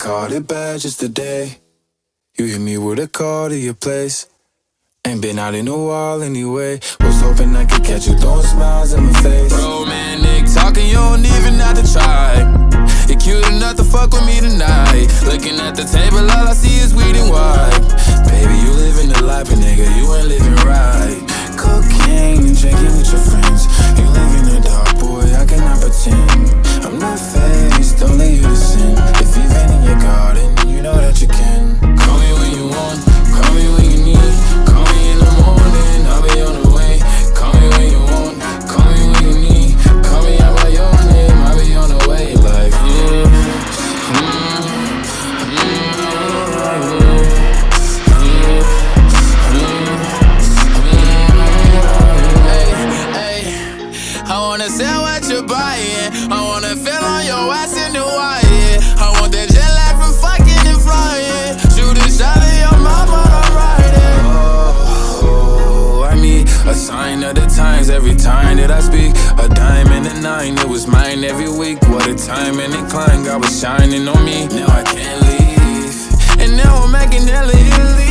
caught it bad just today. You hit me with a call to your place. Ain't been out in a while anyway. Was hoping I could catch you throwing smiles in my face. Romantic talking, you don't even have to try. You're cute enough to fuck with me tonight. Looking at the sell what you're buying. I wanna feel on your ass in Hawaii. I want that jet lag from fucking and flying. Shoot a shot at your mama, I'm riding. Oh, I need a sign of the times every time that I speak. A dime and a nine, it was mine every week. What a time and incline, God was shining on me. Now I can't leave. And now I'm making hella Italy.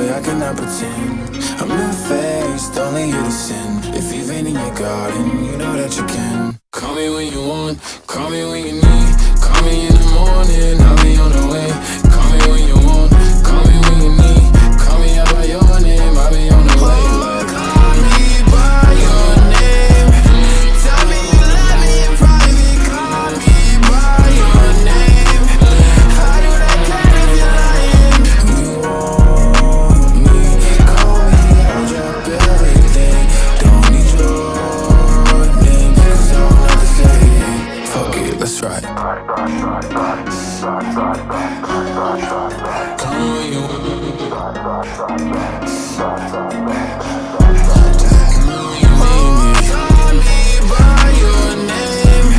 Boy, I cannot pretend. I'm not faced, only you to sin. If you've been in your garden, you know that you can. Me by your name.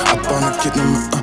How do I